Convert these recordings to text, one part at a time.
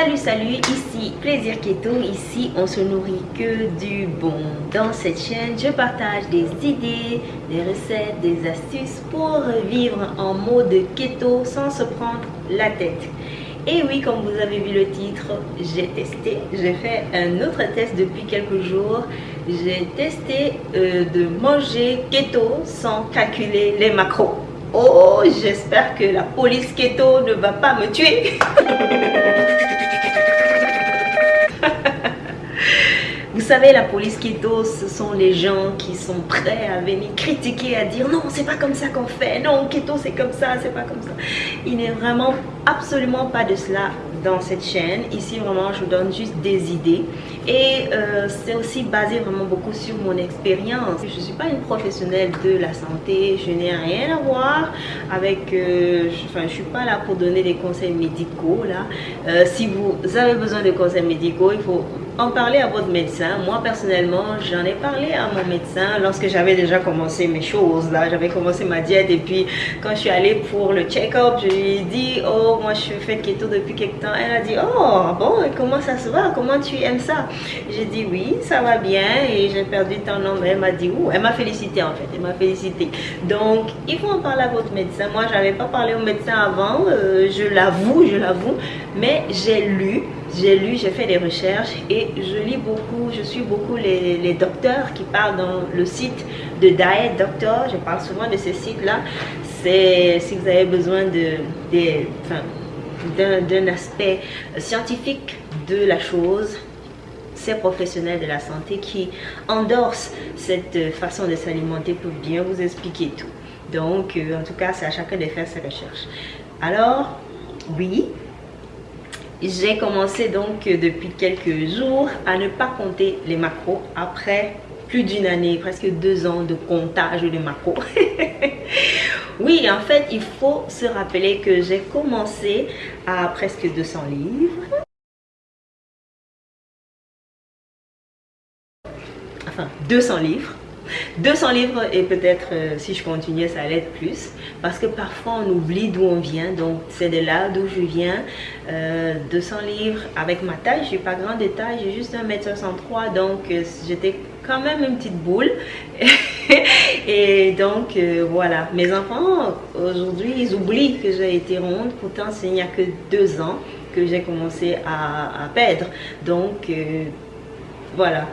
Salut salut, ici Plaisir Keto, ici on se nourrit que du bon. Dans cette chaîne, je partage des idées, des recettes, des astuces pour vivre en mode keto sans se prendre la tête. Et oui, comme vous avez vu le titre, j'ai testé. J'ai fait un autre test depuis quelques jours. J'ai testé euh, de manger keto sans calculer les macros. Oh, j'espère que la police keto ne va pas me tuer. Vous savez, la police keto, ce sont les gens qui sont prêts à venir critiquer, à dire non, c'est pas comme ça qu'on fait, non, keto c'est comme ça, c'est pas comme ça. Il n'est vraiment absolument pas de cela dans cette chaîne. Ici, vraiment, je vous donne juste des idées. Et euh, c'est aussi basé vraiment beaucoup sur mon expérience. Je ne suis pas une professionnelle de la santé. Je n'ai rien à voir avec... Euh, enfin, je ne suis pas là pour donner des conseils médicaux. là. Euh, si vous avez besoin de conseils médicaux, il faut en parler à votre médecin. Moi, personnellement, j'en ai parlé à mon médecin lorsque j'avais déjà commencé mes choses. là. J'avais commencé ma diète et puis quand je suis allée pour le check-up, je lui ai dit, oh, moi, je fais keto depuis quelque temps. Elle a dit, oh, bon, comment ça se va? Comment tu aimes ça J'ai dit, oui, ça va bien et j'ai perdu ton nom. Elle m'a dit, oh, elle m'a félicité en fait, elle m'a félicité. Donc, il faut en parler à votre médecin. Moi, je n'avais pas parlé au médecin avant, euh, je l'avoue, je l'avoue, mais j'ai lu j'ai lu, j'ai fait des recherches et je lis beaucoup, je suis beaucoup les, docteurs qui parlent dans le site de Diet Doctor. Je parle souvent de ce site-là. C'est si vous avez besoin d'un aspect scientifique de la chose, ces professionnels de la santé qui endorsent cette façon de s'alimenter pour bien vous expliquer tout. Donc, euh, en tout cas, c'est à chacun de faire ses recherches. Alors, oui, j'ai commencé donc euh, depuis quelques jours à ne pas compter les macros après plus d'une année, presque deux ans de comptage de macros. oui, en fait, il faut se rappeler que j'ai commencé à presque 200 livres. Enfin, 200 livres 200 livres et peut-être euh, si je continuais ça allait être plus. Parce que parfois on oublie d'où on vient. Donc c'est de là d'où je viens. 200 euh, livres avec ma taille je suis pas grande de taille j'ai juste 1m63 donc euh, j'étais quand même une petite boule. Et donc voilà. Mes enfants aujourd'hui ils oublient que j'ai été ronde. Pourtant il n'y a que deux ans que j'ai commencé à, à, perdre. Donc voilà.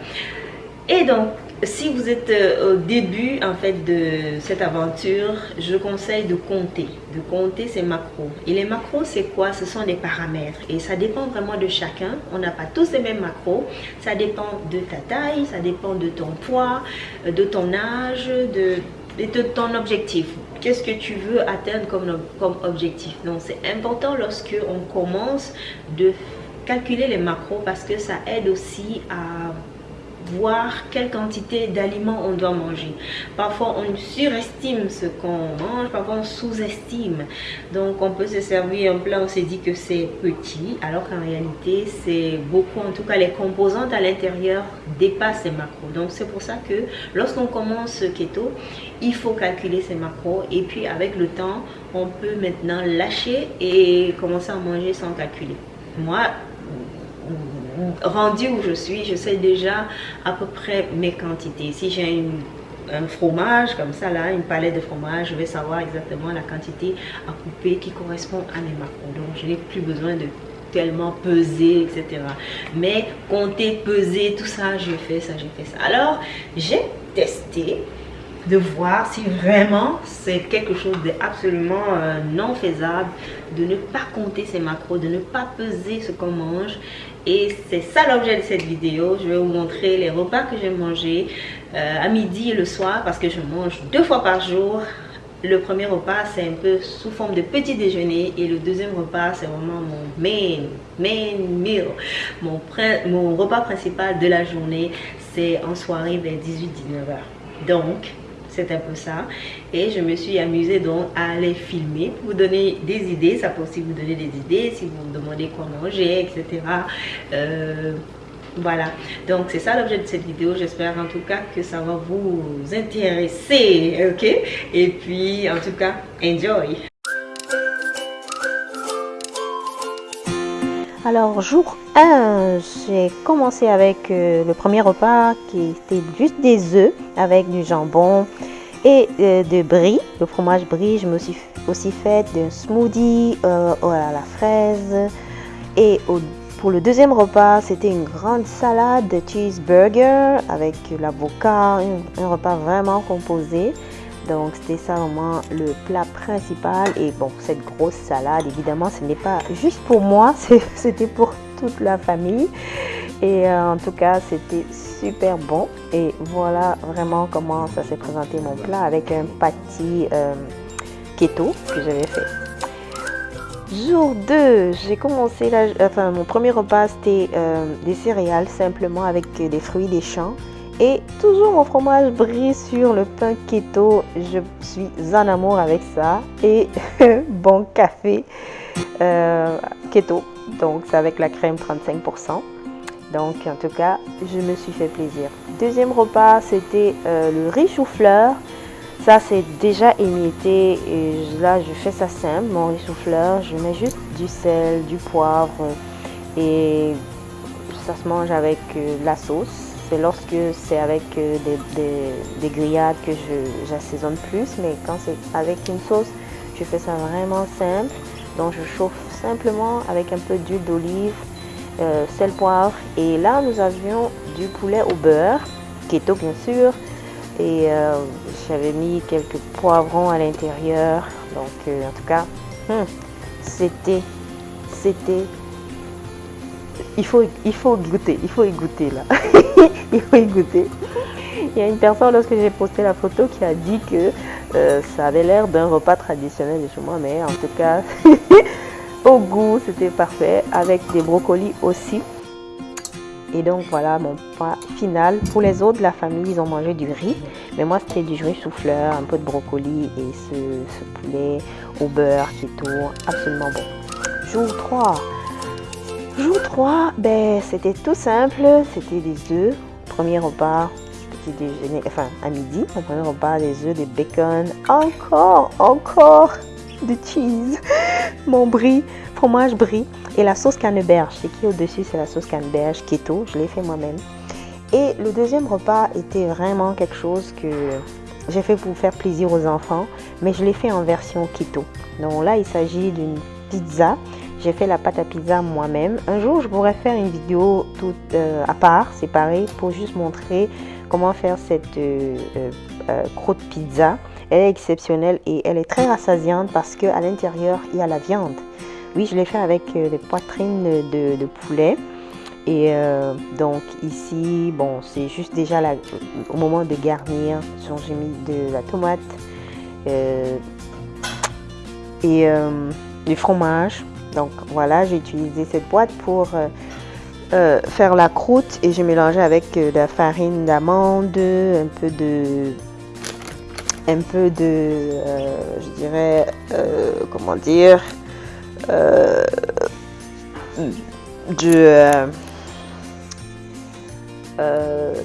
Et donc si vous êtes euh, au début en fait de cette aventure, je conseille de compter, de compter ces macros. Et les macros, c'est quoi? Ce sont des paramètres et ça dépend vraiment de chacun. On n'a pas tous les mêmes macros. Ça dépend de ta taille, ça dépend de ton poids, euh, de ton âge, de, de ton objectif. Qu'est-ce que tu veux atteindre comme, comme objectif? Donc c'est important lorsque on commence de calculer les macros parce que ça aide aussi à voir quelle quantité d'aliments on doit manger. Parfois, on surestime ce qu'on mange, parfois on sous-estime. Donc, on peut se servir un plat, on s'est dit que c'est petit, alors qu'en réalité, c'est beaucoup. En tout cas, les composantes à l'intérieur dépassent ces macros. Donc, c'est pour ça que lorsqu'on commence keto, il faut calculer ces macros. Et puis, avec le temps, on peut maintenant lâcher et commencer à manger sans calculer. Moi, rendu où je suis, je sais déjà à peu près mes quantités. Si j'ai un fromage comme ça là, une palette de fromage, je vais savoir exactement la quantité à couper qui correspond à mes macros. Donc je n'ai plus besoin de tellement peser, etc. Mais compter, peser, tout ça, je fais ça, j'ai fait ça. Alors, j'ai testé de voir si vraiment c'est quelque chose d'absolument euh, non faisable de ne pas compter ses macros, de ne pas peser ce qu'on mange et c'est ça l'objet de cette vidéo. Je vais vous montrer les repas que j'ai mangés euh, à midi et le soir parce que je mange deux fois par jour. Le premier repas, c'est un peu sous forme de petit déjeuner et le deuxième repas, c'est vraiment mon main, main meal. Mon, mon repas principal de la journée, c'est en soirée vers 18-19 h Donc, c'est un peu ça. Et je me suis amusée donc à les filmer pour vous donner des idées. Ça peut aussi vous donner des idées si vous vous demandez quoi manger, etc. Voilà, donc c'est ça l'objet de cette vidéo. J'espère en tout cas que ça va vous intéresser, ok? Et puis, en tout cas, enjoy Alors, jour 1, j'ai commencé avec euh, le premier repas qui était juste des œufs avec du jambon et euh, de brie, le fromage brie. Je me suis aussi fait un smoothie euh, à la fraise. Et pour le deuxième repas, c'était une grande salade de cheeseburger avec l'avocat, un repas vraiment composé. Donc c'était ça vraiment le plat principal. Et bon, cette grosse salade, évidemment, ce n'est pas juste pour moi, c'était pour toute la famille. Et euh, en tout cas, c'était super bon. Et voilà vraiment comment ça s'est présenté mon plat avec un pâtis euh, keto que j'avais fait. Jour 2, j'ai commencé, enfin mon premier repas c'était euh, des céréales simplement avec des fruits des champs et toujours mon fromage brie sur le pain keto. Je suis en amour avec ça. Et bon café euh, keto. Donc c'est avec la crème 35%. Donc en tout cas, je me suis fait plaisir. Deuxième repas, c'était euh, le riz chou-fleur. Ça c'est déjà émietté et là je fais ça simple. Mon riz chou-fleur, je mets juste du sel, du poivre et ça se mange avec euh, la sauce c'est lorsque c'est avec euh, des, grillades que j'assaisonne plus, mais quand c'est avec une sauce, je fais ça vraiment simple. Donc je chauffe simplement avec un peu d'huile d'olive, euh, sel, poivre. Et là, nous avions du poulet au beurre, keto bien sûr. Et euh, j'avais mis quelques poivrons à l'intérieur. Donc en tout cas, hmm, c'était, c'était il faut, il faut goûter, il faut y goûter là. il faut y goûter. Il y a une personne, lorsque j'ai posté la photo, qui a dit que euh, ça avait l'air d'un repas traditionnel de chez moi, mais en tout cas, au goût, c'était parfait, avec des brocolis aussi. Et donc voilà mon plat final. Pour les autres la famille, ils ont mangé du riz. Mais moi, c'était du riz souffleur, un peu de brocoli et ce, poulet au beurre qui tourne absolument bon. Jour 3. Jour 3, ben, c'était tout simple. C'était des œufs. Premier repas, petit déjeuner, enfin à midi. Mon premier repas, des œufs, des bacon. Encore, encore de cheese. Mon brie, fromage brie. Et la sauce canneberge. Ce qui au-dessus, c'est la sauce canneberge keto. Je l'ai fait moi-même. Et le deuxième repas était vraiment quelque chose que j'ai fait pour faire plaisir aux enfants. Mais je l'ai fait en version keto. Donc là, il s'agit d'une pizza j'ai fait la pâte à pizza moi-même. Un jour, je pourrais faire une vidéo toute euh, à part, séparée, pour juste montrer comment faire cette euh, euh, croûte pizza. Elle est exceptionnelle et elle est très rassasiante parce qu'à l'intérieur, il y a la viande. Oui, je l'ai fait avec des poitrines de, poulet. Et donc ici, bon, c'est juste déjà au moment de garnir, j'ai mis de la tomate et du fromage, donc voilà, j'ai utilisé cette boîte pour euh, euh, faire la croûte et j'ai mélangé avec euh, de la farine d'amande, un peu de un peu de je dirais comment dire de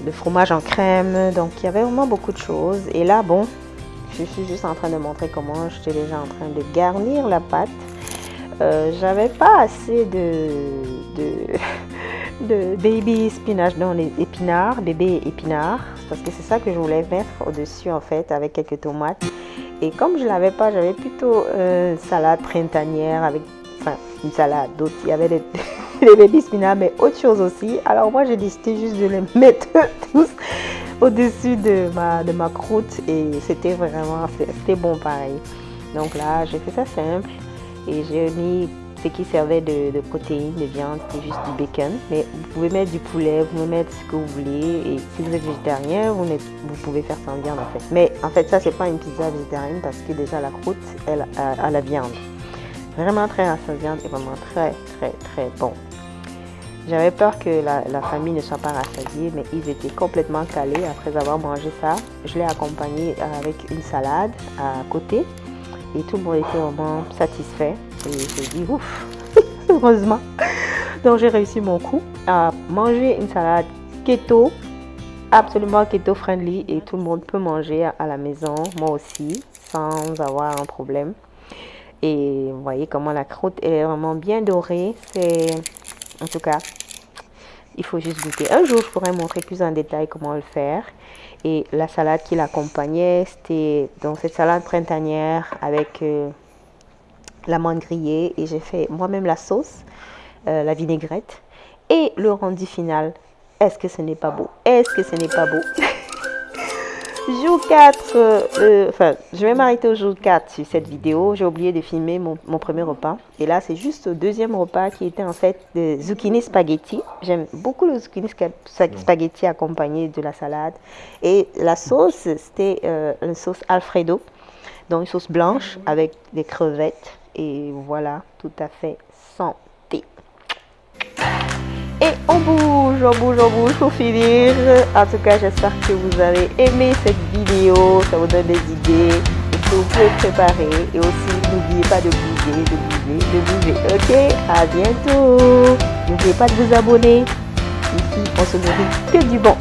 de fromage en crème. Donc il y avait vraiment beaucoup de choses. Et là bon je suis juste en train de montrer comment j'étais déjà en train de garnir la pâte. Euh, j'avais pas assez de, baby spinach dans les épinards, bébé épinards, parce que c'est ça que je voulais mettre au-dessus en fait avec quelques tomates. Et comme je l'avais pas, j'avais plutôt une salade printanière avec, enfin une salade d'autres. Il y avait des, baby spinach, mais autre chose aussi. Alors moi j'ai décidé juste de les mettre tous au-dessus de ma, de ma croûte et c'était vraiment, c'était bon pareil. Donc là, j'ai fait ça simple. Et j'ai mis ce qui servait de, protéines, de viande, c'était juste du bacon. Mais vous pouvez mettre du poulet, vous pouvez mettre ce que vous voulez. Et si vous êtes végétarien, vous, vous pouvez faire sans viande en fait. Mais en fait, ça, c'est pas une pizza végétarienne parce que déjà la croûte, elle a, la viande. Vraiment très rassasiante et vraiment très, très, très bon. J'avais peur que la, la, famille ne soit pas rassasiée, mais ils étaient complètement calés après avoir mangé ça. Je l'ai accompagné avec une salade à côté et tout le monde était vraiment satisfait. J'ai dit ouf, heureusement. Donc j'ai réussi mon coup à manger une salade keto, absolument keto friendly et tout le monde peut manger à la maison, moi aussi, sans avoir un problème. Et vous voyez comment la croûte est vraiment bien dorée. C'est En tout cas, il faut juste goûter. Un jour, je pourrais montrer plus en détail comment le faire. Et la salade qui l'accompagnait, c'était dans cette salade printanière avec euh, la menthe grillée. Et j'ai fait moi-même la sauce, euh, la vinaigrette. Et le rendu final, est-ce que ce n'est pas beau? Est-ce que ce n'est pas beau? Jour 4, euh, enfin, je vais m'arrêter au jour 4 sur cette vidéo. J'ai oublié de filmer mon, premier repas. Et là, c'est juste le deuxième repas qui était en fait de zucchini spaghetti. J'aime beaucoup le zucchini spaghetti accompagné de la salade. Et la sauce, c'était euh, une sauce Alfredo. Donc, une sauce blanche avec des crevettes. Et voilà, tout à fait santé. Et on bouge, on bouge, on bouge pour finir. En tout cas, j'espère que vous avez aimé cette vidéo. Ça vous donne des idées. Vous pouvez préparer. Et aussi, n'oubliez pas de bouger, de bouger, de bouger. Ok À bientôt. N'oubliez pas de vous abonner. Ici, on se nourrit que du bon.